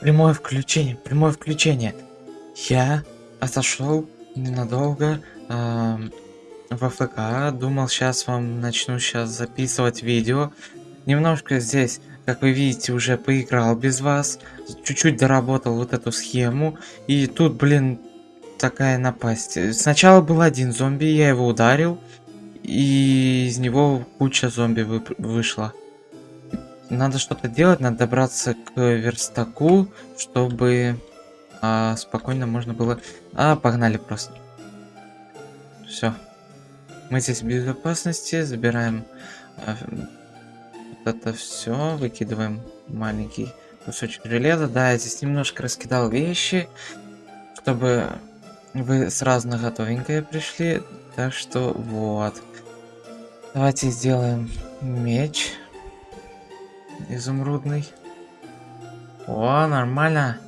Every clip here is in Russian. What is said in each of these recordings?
Прямое включение, прямое включение. Я отошел ненадолго э, в АФК, думал, сейчас вам начну сейчас записывать видео. Немножко здесь, как вы видите, уже поиграл без вас, чуть-чуть доработал вот эту схему, и тут, блин, такая напасть. Сначала был один зомби, я его ударил, и из него куча зомби вы вышла. Надо что-то делать, надо добраться к верстаку, чтобы а, спокойно можно было... А, погнали просто. Все. Мы здесь в безопасности, забираем а, вот это все, выкидываем маленький кусочек железа. Да, я здесь немножко раскидал вещи, чтобы вы сразу на готовенькое пришли. Так что вот. Давайте сделаем меч изумрудный. О, нормально.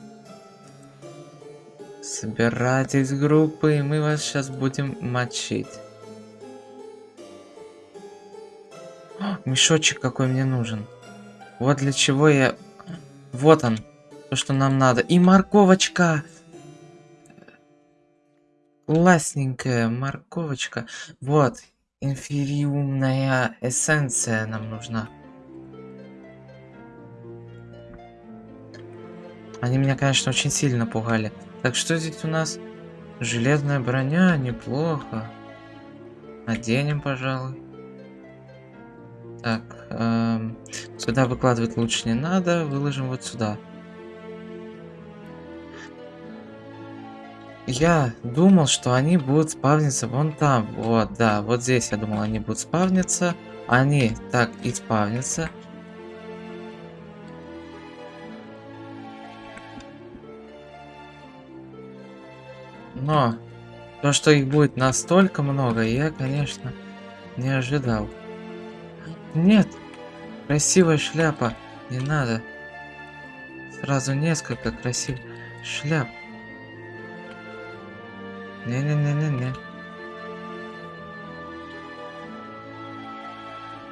Собирайтесь группы, и мы вас сейчас будем мочить. О, мешочек какой мне нужен. Вот для чего я... Вот он. То, что нам надо. И морковочка. Классненькая морковочка. Вот. Инфериумная эссенция нам нужна. Они меня, конечно, очень сильно пугали. Так, что здесь у нас? Железная броня, неплохо. Наденем, пожалуй. Так, эм, сюда выкладывать лучше не надо. Выложим вот сюда. Я думал, что они будут спавниться вон там. Вот, да, вот здесь я думал, они будут спавниться. Они так и спавнятся. Но то, что их будет настолько много, я, конечно, не ожидал. Нет, красивая шляпа, не надо. Сразу несколько красивых шляп. Не-не-не-не-не.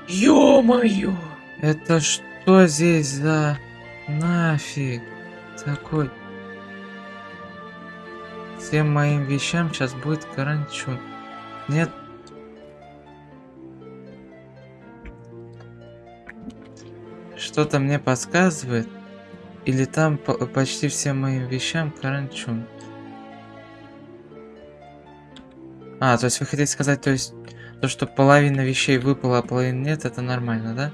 Ё-моё! Это что здесь за нафиг такой? Всем моим вещам сейчас будет каранчун. Нет. Что-то мне подсказывает. Или там по почти всем моим вещам каранчун. А, то есть вы хотите сказать, то есть то, что половина вещей выпала, а половина нет, это нормально, да?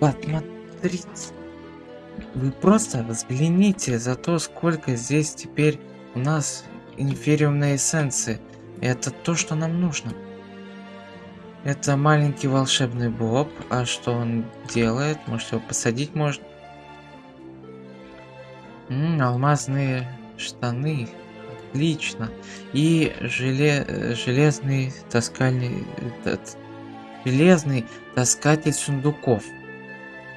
Посмотрите. Вы просто взгляните за то, сколько здесь теперь у нас инфериумные эссенции. Это то, что нам нужно. Это маленький волшебный боб. А что он делает? Может его посадить можно? М -м, алмазные штаны. Отлично. И желе железный таскальный... Этот, железный таскатель сундуков.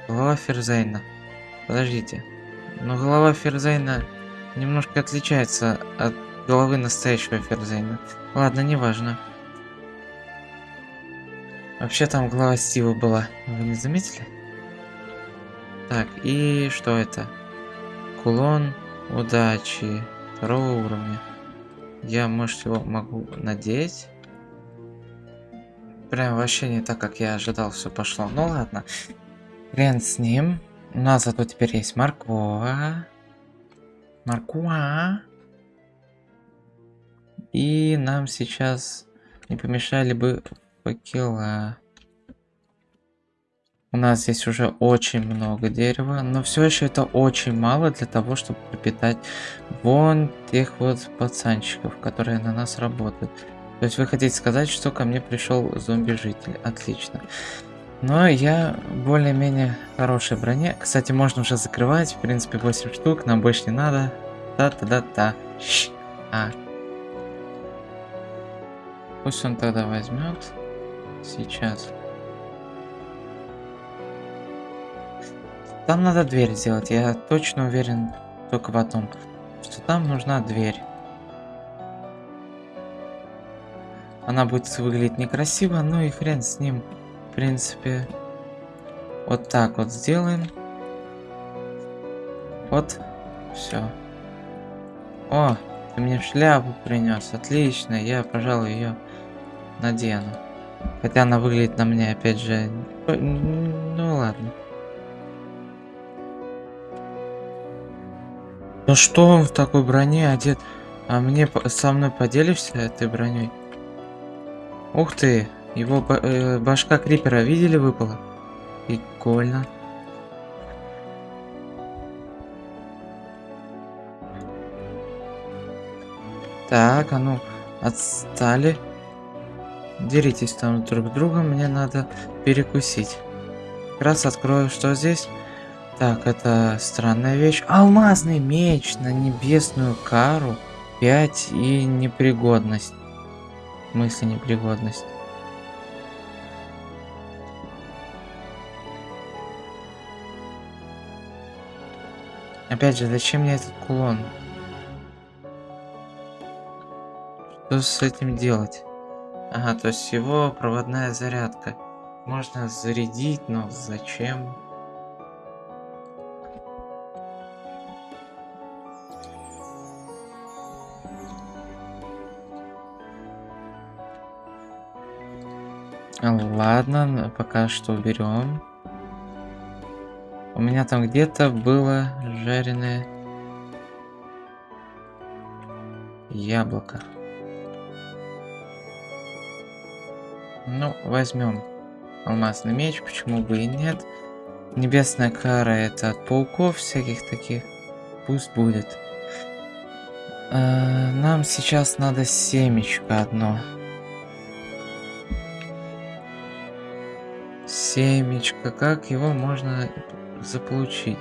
Голова Ферзайна. Подождите. Но голова Ферзайна немножко отличается от головы настоящего Ферзейна. Ладно, неважно. Вообще там голова Стива была. Вы не заметили? Так, и что это? Кулон удачи второго уровня. Я, может, его могу надеть? Прям вообще не так, как я ожидал, все пошло. Ну ладно. Хрен с ним. У нас зато теперь есть морква. Маркуа. И нам сейчас не помешали бы факела. У нас здесь уже очень много дерева, но все еще это очень мало для того, чтобы пропитать вон тех вот пацанчиков, которые на нас работают. То есть вы хотите сказать, что ко мне пришел зомби-житель. Отлично. Но я более-менее хорошей броне. Кстати, можно уже закрывать. В принципе, 8 штук. Нам больше не надо. Та-та-та-та. А. Пусть он тогда возьмет. Сейчас. Там надо дверь сделать. Я точно уверен только в одном. Что там нужна дверь. Она будет выглядеть некрасиво, ну и хрен с ним. В принципе, вот так вот сделаем. Вот. Все. О, ты мне шляпу принес. Отлично. Я, пожалуй, ее надену. Хотя она выглядит на мне, опять же... Ну ладно. Ну что он в такой броне одет? А мне со мной поделишься этой броней? Ух ты! Его э, башка крипера видели выпала? Прикольно. Так, а ну, отстали. Деритесь там друг с другом, мне надо перекусить. Как раз открою, что здесь. Так, это странная вещь. Алмазный меч на небесную кару. 5 и непригодность. В смысле непригодность? Опять же, зачем мне этот кулон? Что с этим делать? Ага, то есть его проводная зарядка. Можно зарядить, но зачем? Ладно, пока что уберем. У меня там где-то было жареное яблоко. Ну, возьмем алмазный меч, почему бы и нет. Небесная кара это от пауков всяких таких. Пусть будет. А, нам сейчас надо семечко одно. Семечко, как его можно заполучить?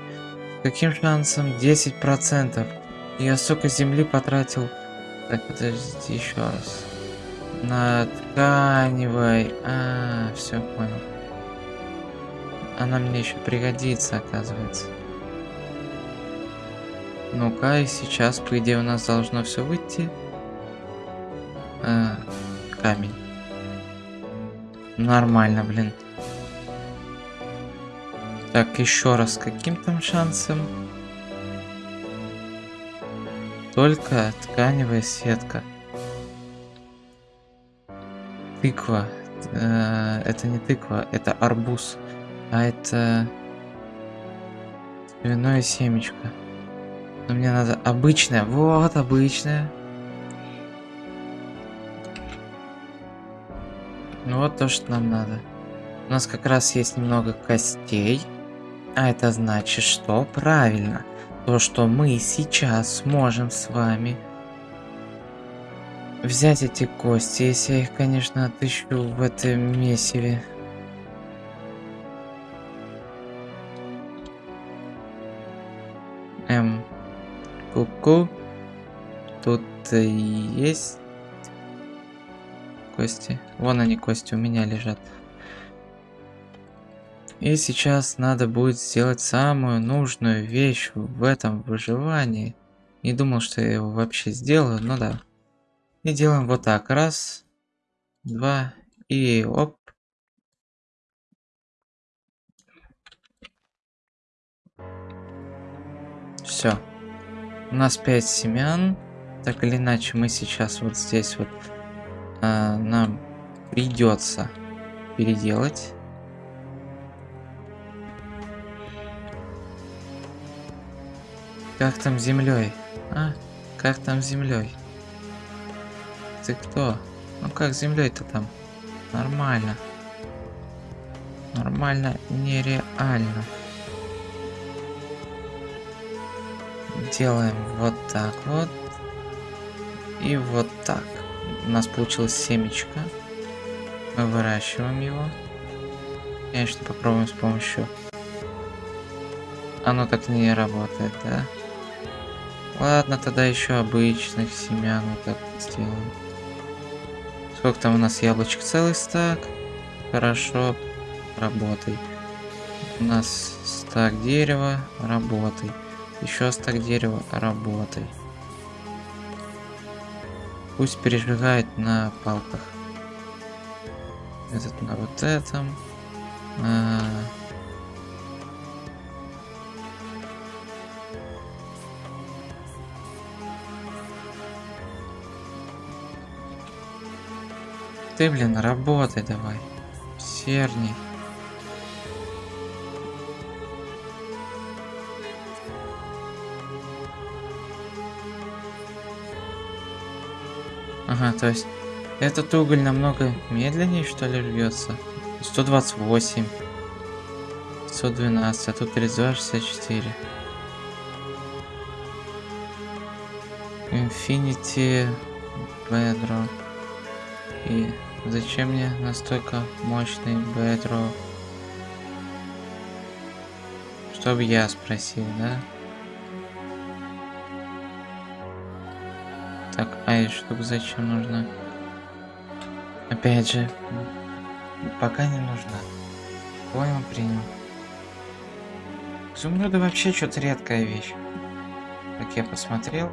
Каким шансом? 10%. Я столько земли потратил. Так, подождите еще раз. На тканевой. А, все понял. Она мне еще пригодится, оказывается. Ну-ка, и сейчас, по идее, у нас должно все выйти. А, камень. Нормально, блин. Так, еще раз, каким там шансом? Только тканевая сетка. Тыква. Э, это не тыква, это арбуз. А это... Виное семечко. Но мне надо обычное. Вот, обычное. Ну вот то, что нам надо. У нас как раз есть немного костей. А это значит, что правильно. То, что мы сейчас сможем с вами взять эти кости, если я их, конечно, отыщу в этом месиве. Эм, куку. -ку. Тут есть кости. Вон они, кости у меня лежат. И сейчас надо будет сделать самую нужную вещь в этом выживании. Не думал, что я его вообще сделаю, но да. И делаем вот так. Раз, два и оп. Все. У нас 5 семян. Так или иначе, мы сейчас вот здесь вот а, нам придется переделать. Как там землей? А? Как там землей? Ты кто? Ну как землей-то там? Нормально. Нормально, нереально. Делаем вот так вот. И вот так. У нас получилось семечко. Мы выращиваем его. Конечно, попробуем с помощью... Оно так не работает, да? Ладно, тогда еще обычных семян вот так сделаем. Сколько там у нас яблочек? Целый стак. Хорошо, работай. У нас стак дерева, работай. Еще стак дерева, работай. Пусть пережигает на палках. Этот на вот этом. А -а -а. Ты, блин, работай давай. Серни. Ага, то есть этот уголь намного медленнее, что ли, рвется? 128. 112, а тут 3264. Infinity Bedrock. И зачем мне настолько мощный Bedrock? Чтобы я спросил, да? Так, а и штука зачем нужна? Опять же, пока не нужна. Понял, принял. Изумруды вообще что-то редкая вещь. Как я посмотрел.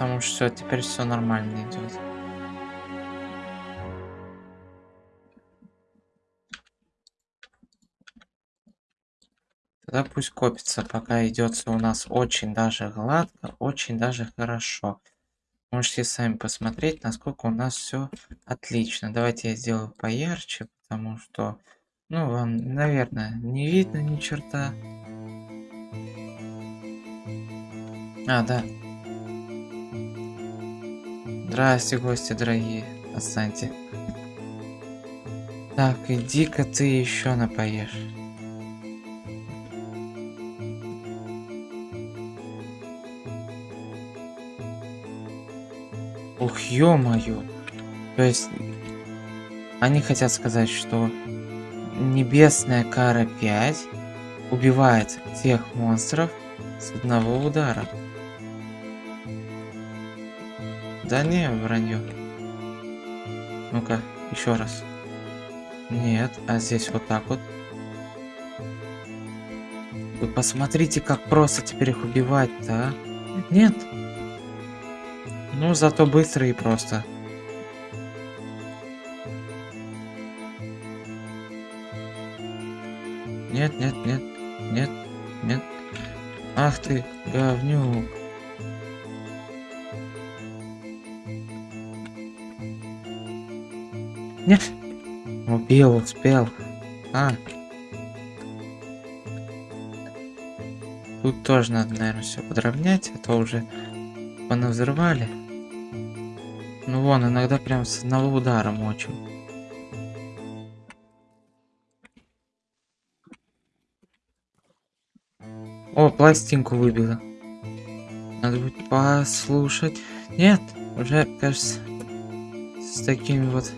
Потому что теперь все нормально идет. Тогда пусть копится, пока идет у нас очень даже гладко, очень даже хорошо. Можете сами посмотреть, насколько у нас все отлично. Давайте я сделаю поярче, потому что, ну, вам, наверное, не видно ни черта. А, да. Здрасте, гости дорогие. Отстаньте. Так, иди-ка ты еще напоешь. Ух, ё-моё. То есть, они хотят сказать, что Небесная Кара 5 убивает тех монстров с одного удара. Да не, вранье. Ну-ка, еще раз. Нет, а здесь вот так вот. Вы посмотрите, как просто теперь их убивать-то, а? Нет, ну, зато быстро и просто. Нет, нет, нет, нет, нет. Ах ты, говнюк. Нет. Убил, успел. А. Тут тоже надо, наверное, все подровнять, а то уже понавзрывали. Ну вон, иногда прям с одного удара мочим. О, пластинку выбила. Надо будет послушать. Нет, уже, кажется, с такими вот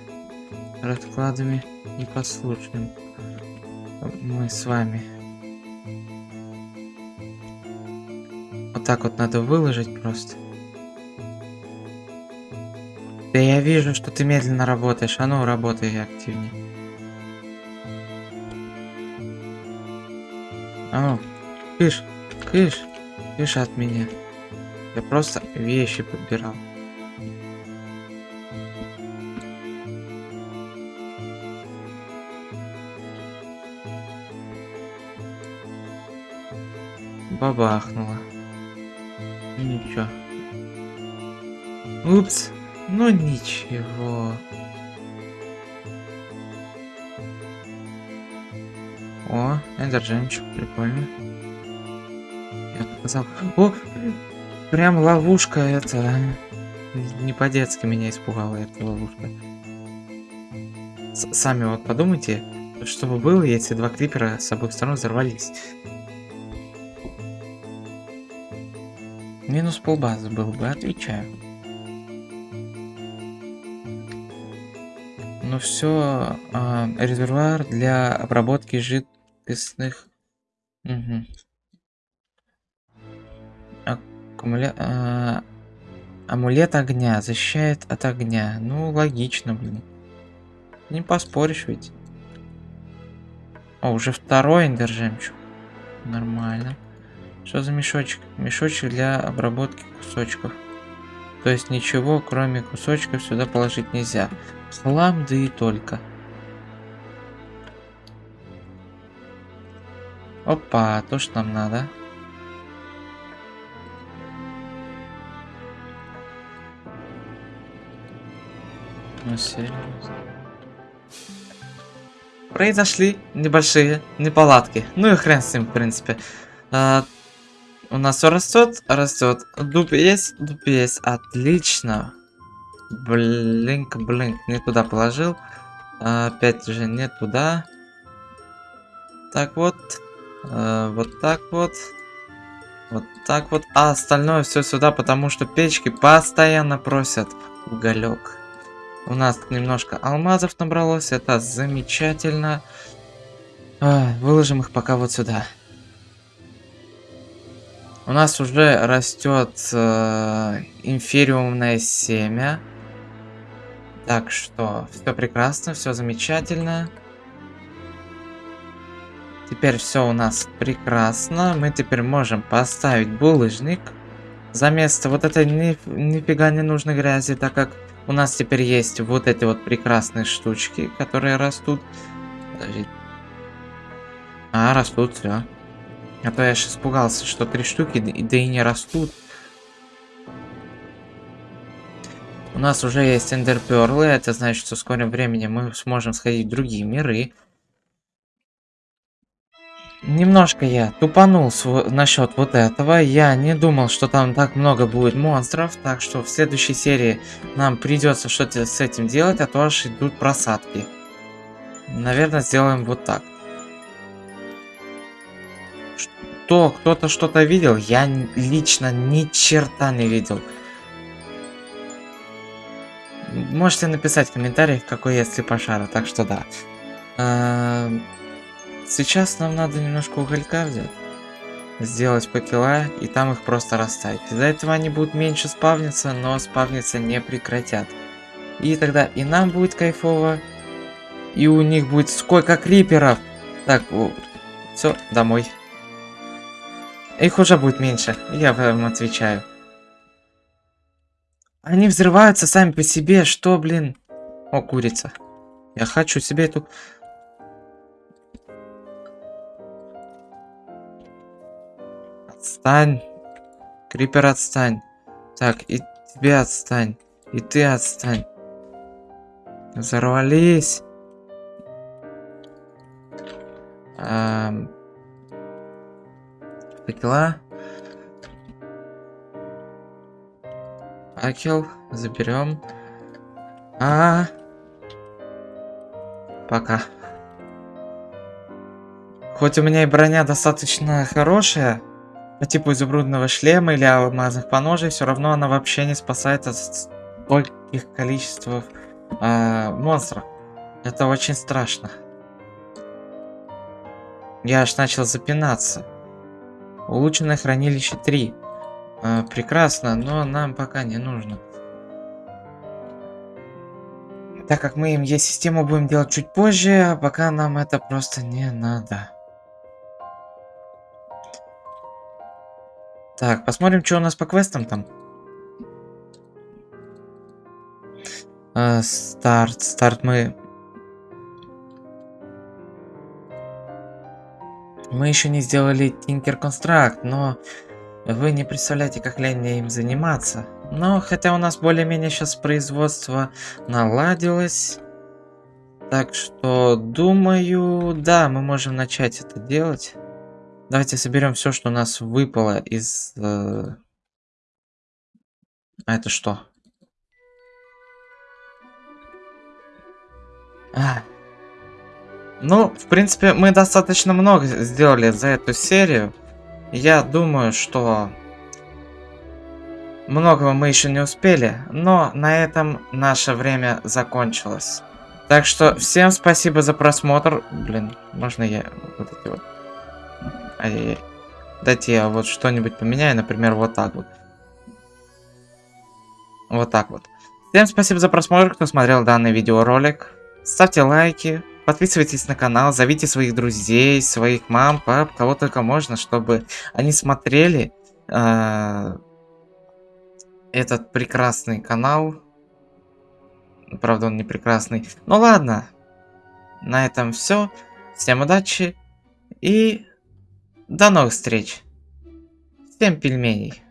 раскладами не послушаем. Мы с вами. Вот так вот надо выложить просто. Да я вижу, что ты медленно работаешь. А ну, работай активнее. А ну, кыш, кыш, кыш от меня. Я просто вещи подбирал. Бабахнуло. Ничего. Упс. Ну ничего. О, эндер жемчуг, прикольно. Я показал. О, прям ловушка это. Не по-детски меня испугала эта ловушка. С сами вот подумайте, что бы было, если два клипера с обоих сторон взорвались. Минус полбазы был бы, отвечаю. ну все а, резервуар для обработки жидкостных угу. Аккумуля... а, амулет огня защищает от огня. Ну логично блин. Не поспоришь ведь. О уже второй эндер нормально что за мешочек мешочек для обработки кусочков то есть ничего кроме кусочков сюда положить нельзя Хлам, да и только. Опа, то, что нам надо. Ну, серьезно. Произошли небольшие неполадки. Ну и хрен с ним, в принципе. А, у нас все растет, растет. Дуб есть, дуб есть. Отлично. Блинк, блинк. Не туда положил. Опять же, не туда. Так вот. А, вот так вот. Вот так вот. А остальное все сюда, потому что печки постоянно просят уголек. У нас немножко алмазов набралось, это замечательно. А, выложим их пока вот сюда. У нас уже растет э, инфериумное семя. Так что все прекрасно, все замечательно. Теперь все у нас прекрасно. Мы теперь можем поставить булыжник. За место вот этой ни, нифига не нужной грязи, так как у нас теперь есть вот эти вот прекрасные штучки, которые растут. Подожди. А, растут, все. А то я сейчас испугался, что три штуки, да и не растут. У нас уже есть эндерперлы, это значит, что в скором времени мы сможем сходить в другие миры. Немножко я тупанул насчет вот этого. Я не думал, что там так много будет монстров. Так что в следующей серии нам придется что-то с этим делать, а то аж идут просадки. Наверное, сделаем вот так. Что? Кто-то что-то видел? Я лично ни черта не видел. Можете написать в комментариях, какой есть слепошара, так что да. Эм, Сейчас нам надо немножко уголька взять. Сделать покила и там их просто расставить. Из-за этого они будут меньше спавниться, но спавниться не прекратят. И тогда и нам будет кайфово, и у них будет сколько криперов. Так, все, домой. Их уже будет меньше, я вам отвечаю. Они взрываются сами по себе, что, блин? О, курица. Я хочу себе эту Отстань. Крипер, отстань. Так, и тебе отстань. И ты отстань. Взорвались. Эм... Факела. Факел. Заберем. А, -а, а Пока. Хоть у меня и броня достаточно хорошая, по типу изумрудного шлема или алмазных поножей, все равно она вообще не спасает от стольких количеств э, монстров. Это очень страшно. Я аж начал запинаться. Улучшенное хранилище 3. Э, прекрасно, но нам пока не нужно. Так как мы им есть систему будем делать чуть позже, а пока нам это просто не надо. Так, посмотрим, что у нас по квестам там. А, старт, старт мы... Мы еще не сделали Tinker Construct, но вы не представляете, как лень им заниматься. Но хотя у нас более-менее сейчас производство наладилось. Так что, думаю, да, мы можем начать это делать. Давайте соберем все, что у нас выпало из... Э... А это что? А. Ну, в принципе, мы достаточно много сделали за эту серию. Я думаю, что многого мы еще не успели, но на этом наше время закончилось. Так что всем спасибо за просмотр. Блин, можно я вот эти вот Ай-яй-яй. Дайте я вот что-нибудь поменяю, например, вот так вот. Вот так вот. Всем спасибо за просмотр, кто смотрел данный видеоролик. Ставьте лайки, подписывайтесь на канал, зовите своих друзей, своих мам, пап, кого только можно, чтобы они смотрели э, этот прекрасный канал. Правда, он не прекрасный. Ну ладно. На этом все. Всем удачи и до новых встреч. Всем пельменей.